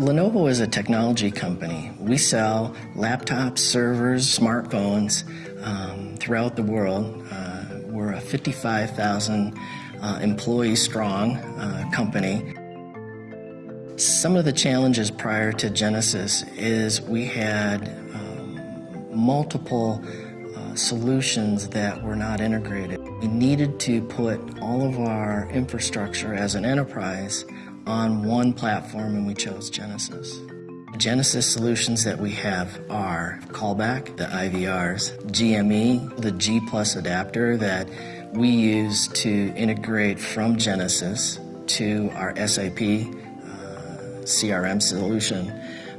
Lenovo is a technology company. We sell laptops, servers, smartphones um, throughout the world. Uh, we're a 55,000 uh, employee strong uh, company. Some of the challenges prior to Genesys is we had um, multiple uh, solutions that were not integrated. We needed to put all of our infrastructure as an enterprise on one platform and we chose Genesys. Genesys solutions that we have are Callback, the IVRs, GME, the G Plus adapter that we use to integrate from Genesys to our SAP uh, CRM solution.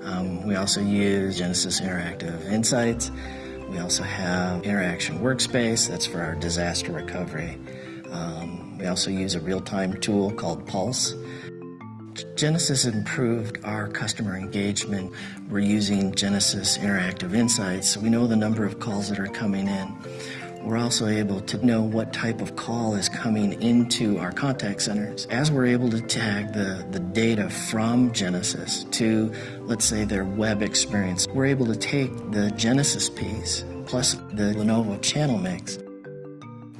Um, we also use Genesys Interactive Insights. We also have Interaction Workspace, that's for our disaster recovery. Um, we also use a real-time tool called Pulse Genesys improved our customer engagement. We're using Genesys Interactive Insights, so we know the number of calls that are coming in. We're also able to know what type of call is coming into our contact centers. As we're able to tag the, the data from Genesys to, let's say, their web experience, we're able to take the Genesys piece plus the Lenovo channel mix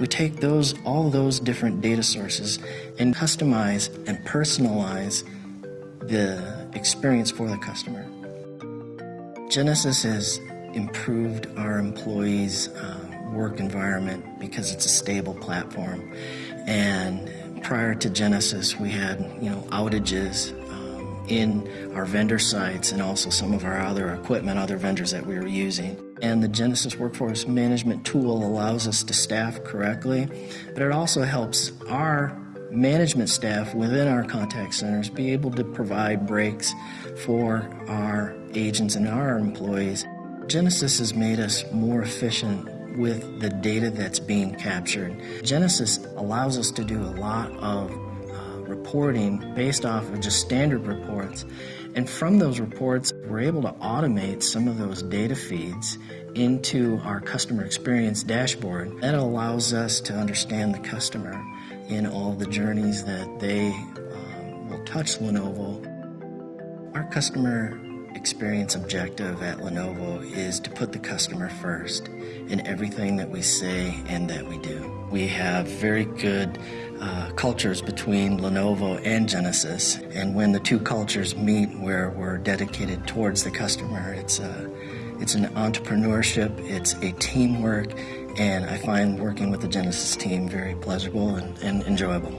we take those, all those different data sources and customize and personalize the experience for the customer. Genesys has improved our employees' uh, work environment because it's a stable platform. And prior to Genesys, we had you know outages um, in our vendor sites and also some of our other equipment, other vendors that we were using. And the Genesys Workforce Management tool allows us to staff correctly, but it also helps our management staff within our contact centers be able to provide breaks for our agents and our employees. Genesys has made us more efficient with the data that's being captured. Genesys allows us to do a lot of uh, reporting based off of just standard reports and from those reports, we're able to automate some of those data feeds into our customer experience dashboard. That allows us to understand the customer in all the journeys that they um, will touch Lenovo. Our customer experience objective at Lenovo is to put the customer first in everything that we say and that we do. We have very good uh, cultures between Lenovo and Genesys, and when the two cultures meet where we're dedicated towards the customer, it's a, it's an entrepreneurship, it's a teamwork, and I find working with the Genesys team very pleasurable and, and enjoyable.